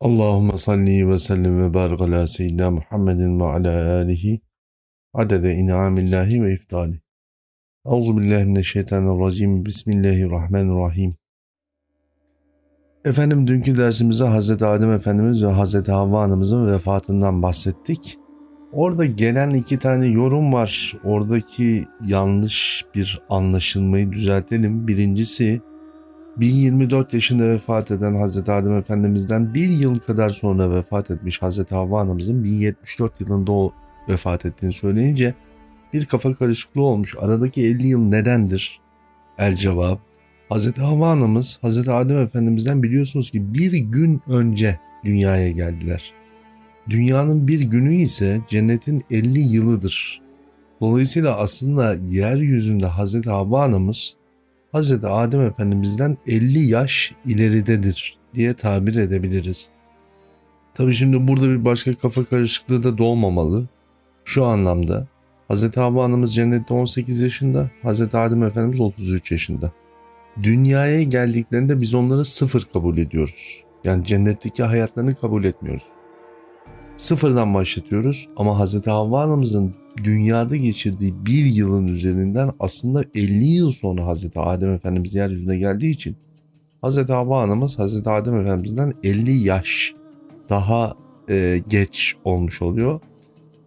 Allahümme salli ve sellim ve barik ala seyyidina Muhammedin ve ala alihi adede in'amillahi ve iftali. Euzu billahi mineşşeytanirracim. Bismillahirrahmanirrahim. Efendim dünkü dersimizde Hazreti Adem Efendimiz ve Hazreti Havva Anamızın vefatından bahsettik. Orada gelen iki tane yorum var. Oradaki yanlış bir anlaşılmayı düzeltelim. Birincisi 1024 yaşında vefat eden Hazreti Adem Efendimiz'den bir yıl kadar sonra vefat etmiş Hazreti Havva Anamızın 1074 yılında o vefat ettiğini söyleyince bir kafa karışıklığı olmuş. Aradaki 50 yıl nedendir? El cevap. Hazreti Havva Anamız Hazreti Adem Efendimiz'den biliyorsunuz ki bir gün önce dünyaya geldiler. Dünyanın bir günü ise cennetin 50 yılıdır. Dolayısıyla aslında yeryüzünde Hazreti Havva Anamız Hz. Adem Efendimiz'den 50 yaş ileridedir diye tabir edebiliriz. Tabi şimdi burada bir başka kafa karışıklığı da doğmamalı. Şu anlamda Hz. Havva Anamız cennette 18 yaşında, Hz. Adem Efendimiz 33 yaşında. Dünyaya geldiklerinde biz onları sıfır kabul ediyoruz. Yani cennetteki hayatlarını kabul etmiyoruz. Sıfırdan başlatıyoruz ama Hz. Havva Anamızın dünyada geçirdiği bir yılın üzerinden aslında 50 yıl sonra Hz. Adem Efendimiz yeryüzüne geldiği için Hz. Havva Anamız Hz. Adem Efendimiz'den 50 yaş daha e, geç olmuş oluyor.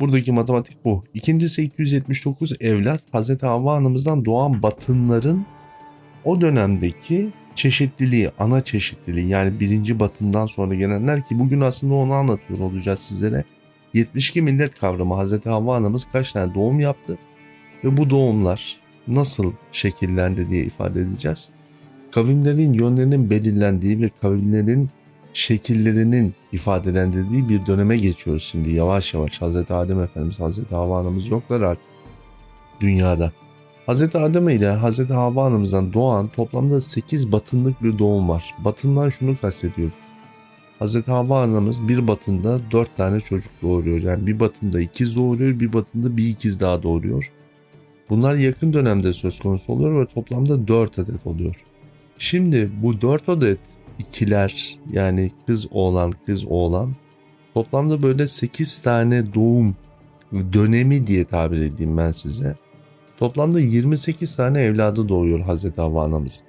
Buradaki matematik bu. İkincisi 279 evlat Hz. Havva Anamızdan doğan batınların o dönemdeki çeşitliliği, ana çeşitliliği yani birinci batından sonra gelenler ki bugün aslında onu anlatıyor olacağız sizlere. 72 millet kavramı Hz. Havva anamız kaç tane doğum yaptı ve bu doğumlar nasıl şekillendi diye ifade edeceğiz. Kavimlerin yönlerinin belirlendiği ve kavimlerin şekillerinin ifadelendirdiği bir döneme geçiyoruz şimdi yavaş yavaş. Hz. Adem Efendimiz, Hz. Havva anamız yoklar artık dünyada. Hz. Adem ile Hz. Havva anamızdan doğan toplamda 8 batınlık bir doğum var. Batından şunu kastediyoruz. Hz. Havva anamız bir batında 4 tane çocuk doğuruyor. Yani bir batında ikiz doğuruyor, bir batında bir ikiz daha doğuruyor. Bunlar yakın dönemde söz konusu oluyor ve toplamda 4 adet oluyor. Şimdi bu 4 adet ikiler yani kız oğlan kız oğlan toplamda böyle 8 tane doğum dönemi diye tabir edeyim ben size. Toplamda 28 tane evladı doğuyor Hazreti Havva anamız.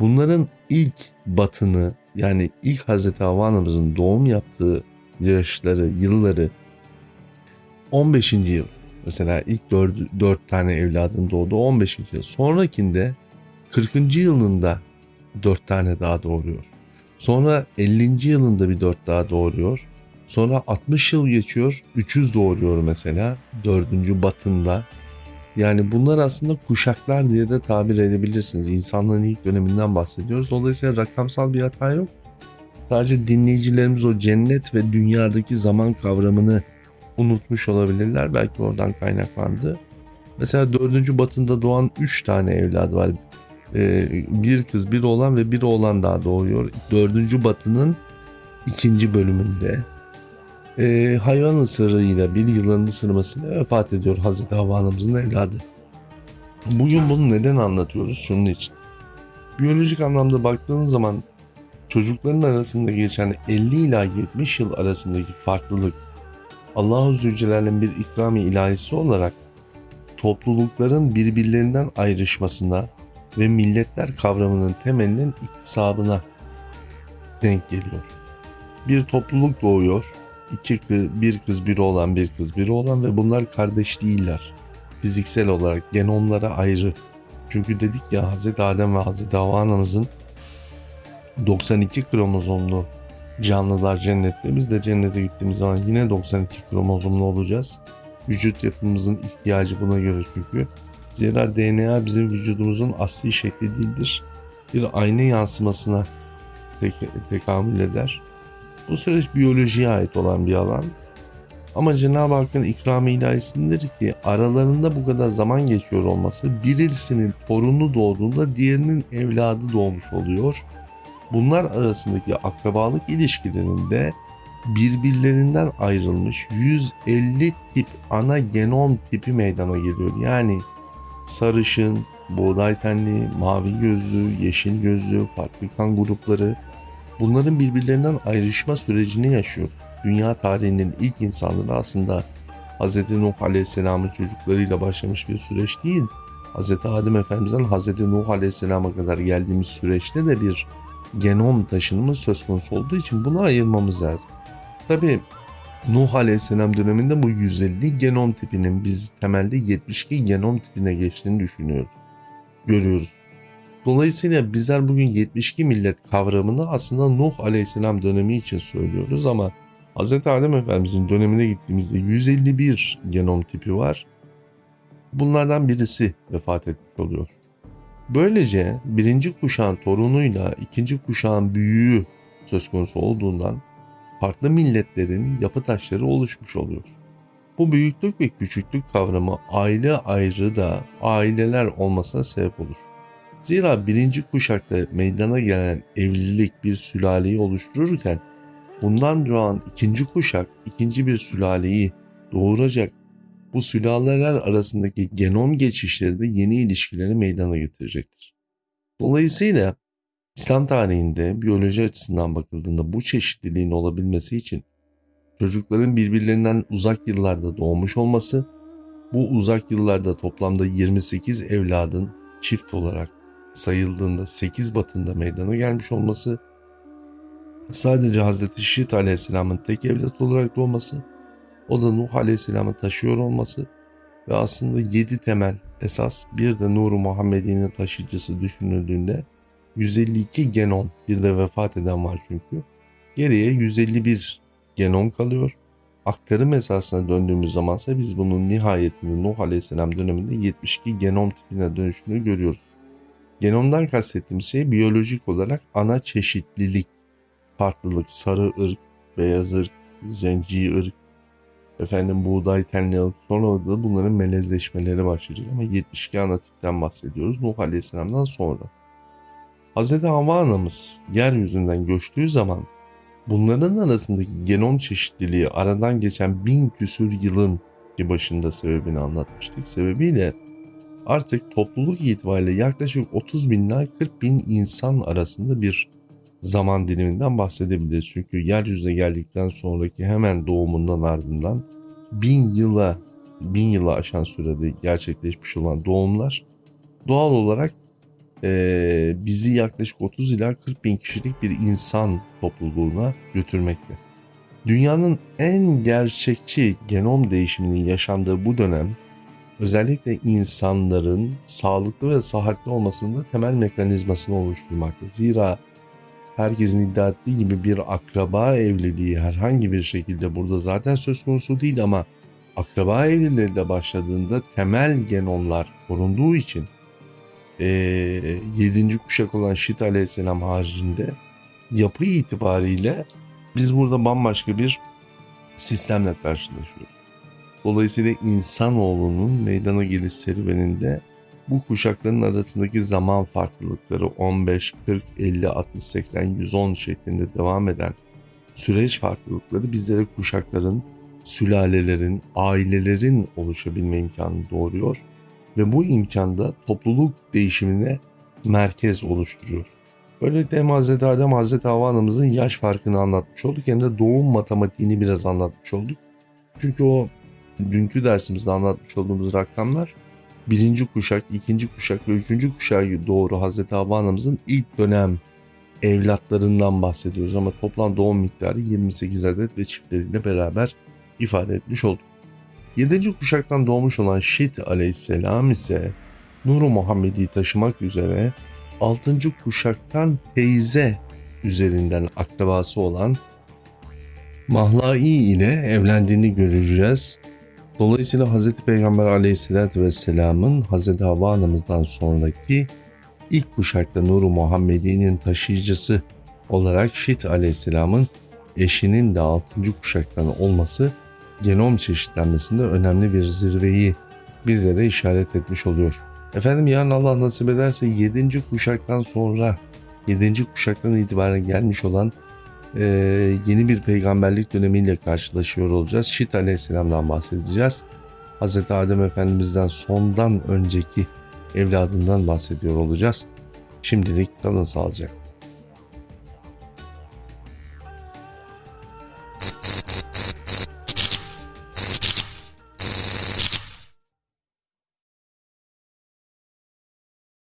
Bunların ilk batını yani ilk Hazreti Havva doğum yaptığı yaşları, yılları 15. yıl. Mesela ilk 4, 4 tane evladın doğduğu 15. yıl. Sonrakinde 40. yılında 4 tane daha doğuruyor. Sonra 50. yılında bir 4 daha doğuruyor. Sonra 60 yıl geçiyor. 300 doğuruyor mesela. 4. batında. Yani bunlar aslında kuşaklar diye de tabir edebilirsiniz. İnsanlığın ilk döneminden bahsediyoruz. Dolayısıyla rakamsal bir hata yok. Sadece dinleyicilerimiz o cennet ve dünyadaki zaman kavramını unutmuş olabilirler. Belki oradan kaynaklandı. Mesela dördüncü batında doğan üç tane evlad var. Ee, bir kız, bir oğlan ve bir oğlan daha doğuyor. Dördüncü batının ikinci bölümünde e, hayvan ısırığıyla bir yılanın ısırmasıyla vefat ediyor Hazreti Havva anamızın evladı. Bugün bunu neden anlatıyoruz? Şunun için. Biyolojik anlamda baktığınız zaman çocukların arasında geçen 50 ila 70 yıl arasındaki farklılık Allahu Zülcelal'in bir ikrami ilahisi olarak toplulukların birbirlerinden ayrışmasına ve milletler kavramının temelinin iktisabına denk geliyor. Bir topluluk doğuyor iki kız, bir kız bir oğlan bir kız bir oğlan ve bunlar kardeş değiller. Fiziksel olarak genomlara ayrı. Çünkü dedik ya Hz. Adem ve Hz. Havva anamızın 92 kromozomlu canlılar cennette. Biz de cennete gittiğimiz zaman yine 92 kromozomlu olacağız. Vücut yapımızın ihtiyacı buna göre çünkü. Zira DNA bizim vücudumuzun asli şekli değildir. Bir ayna yansımasına tek tekamül eder. Bu süreç biyolojiye ait olan bir alan. Ama Cenab-ı Hakk'ın ikram ilahisindedir ki aralarında bu kadar zaman geçiyor olması birisinin torunu doğduğunda diğerinin evladı doğmuş oluyor. Bunlar arasındaki akrabalık ilişkilerinde birbirlerinden ayrılmış 150 tip ana genom tipi meydana geliyor. Yani sarışın, buğday tenli, mavi gözlü, yeşil gözlü, farklı kan grupları, bunların birbirlerinden ayrışma sürecini yaşıyor. Dünya tarihinin ilk insanları aslında Hz. Nuh Aleyhisselam'ın çocuklarıyla başlamış bir süreç değil. Hz. Adem Efendimiz'den Hz. Nuh Aleyhisselam'a kadar geldiğimiz süreçte de bir genom taşınımı söz konusu olduğu için bunu ayırmamız lazım. Tabi Nuh Aleyhisselam döneminde bu 150 genom tipinin biz temelde 72 genom tipine geçtiğini düşünüyoruz. Görüyoruz. Dolayısıyla bizler bugün 72 millet kavramını aslında Nuh Aleyhisselam dönemi için söylüyoruz ama Hz. Adem Efendimizin dönemine gittiğimizde 151 genom tipi var. Bunlardan birisi vefat etmiş oluyor. Böylece birinci kuşağın torunuyla ikinci kuşağın büyüğü söz konusu olduğundan farklı milletlerin yapı taşları oluşmuş oluyor. Bu büyüklük ve küçüklük kavramı aile ayrı da aileler olmasına sebep olur. Zira birinci kuşakta meydana gelen evlilik bir sülaleyi oluştururken bundan doğan ikinci kuşak ikinci bir sülaleyi doğuracak. Bu sülaleler arasındaki genom geçişleri de yeni ilişkileri meydana getirecektir. Dolayısıyla İslam tarihinde biyoloji açısından bakıldığında bu çeşitliliğin olabilmesi için çocukların birbirlerinden uzak yıllarda doğmuş olması, bu uzak yıllarda toplamda 28 evladın çift olarak sayıldığında 8 batında meydana gelmiş olması, sadece Hz. Şit Aleyhisselam'ın tek evlat olarak doğması, o da Nuh Aleyhisselam'ı taşıyor olması ve aslında 7 temel esas bir de Nur-u Muhammedi'nin taşıyıcısı düşünüldüğünde 152 genom bir de vefat eden var çünkü. Geriye 151 genom kalıyor. Aktarım esasına döndüğümüz zamansa biz bunun nihayetinde Nuh Aleyhisselam döneminde 72 genom tipine dönüşünü görüyoruz. Genomdan kastettiğim şey biyolojik olarak ana çeşitlilik, farklılık, sarı ırk, beyaz ırk, zenci ırk, efendim buğday tenli ırk, sonra da bunların melezleşmeleri başlayacak ama 72 ana tipten bahsediyoruz Nuh Aleyhisselam'dan sonra. Hz. Havva anamız yeryüzünden göçtüğü zaman bunların arasındaki genom çeşitliliği aradan geçen bin küsür yılın ki başında sebebini anlatmıştık. Sebebiyle artık topluluk itibariyle yaklaşık 30 bin ila 40 bin insan arasında bir zaman diliminden bahsedebiliriz. Çünkü yeryüzüne geldikten sonraki hemen doğumundan ardından bin yıla bin yıla aşan sürede gerçekleşmiş olan doğumlar doğal olarak e, bizi yaklaşık 30 ila 40 bin kişilik bir insan topluluğuna götürmekte. Dünyanın en gerçekçi genom değişiminin yaşandığı bu dönem özellikle insanların sağlıklı ve sıhhatli olmasında temel mekanizmasını oluşturmakta. Zira herkesin iddia ettiği gibi bir akraba evliliği herhangi bir şekilde burada zaten söz konusu değil ama akraba evliliği başladığında temel genomlar korunduğu için e, 7. kuşak olan Şit aleyhisselam haricinde yapı itibariyle biz burada bambaşka bir sistemle karşılaşıyoruz. Dolayısıyla insanoğlunun meydana geliş serüveninde bu kuşakların arasındaki zaman farklılıkları 15, 40, 50, 60, 80, 110 şeklinde devam eden süreç farklılıkları bizlere kuşakların, sülalelerin, ailelerin oluşabilme imkanını doğuruyor ve bu imkanda topluluk değişimine merkez oluşturuyor. Böylelikle hem Hz. Adem Hz. Havva anamızın yaş farkını anlatmış olduk hem de doğum matematiğini biraz anlatmış olduk. Çünkü o dünkü dersimizde anlatmış olduğumuz rakamlar birinci kuşak, ikinci kuşak ve üçüncü kuşağa doğru Hz. Havva anamızın ilk dönem evlatlarından bahsediyoruz ama toplam doğum miktarı 28 adet ve çiftleriyle beraber ifade etmiş olduk. 7. kuşaktan doğmuş olan Şit aleyhisselam ise Nur-u Muhammed'i taşımak üzere 6. kuşaktan teyze üzerinden akrabası olan Mahlai ile evlendiğini göreceğiz. Dolayısıyla Hz. Peygamber aleyhissalatü vesselamın Hz. Havva anamızdan sonraki ilk kuşakta Nur-u Muhammedi'nin taşıyıcısı olarak Şit aleyhisselamın eşinin de 6. kuşaktan olması genom çeşitlenmesinde önemli bir zirveyi bizlere işaret etmiş oluyor. Efendim yarın Allah nasip ederse 7. kuşaktan sonra 7. kuşaktan itibaren gelmiş olan e, yeni bir peygamberlik dönemiyle karşılaşıyor olacağız. Şit Aleyhisselam'dan bahsedeceğiz. Hz. Adem Efendimiz'den sondan önceki evladından bahsediyor olacağız. Şimdilik kalın sağlıcakla.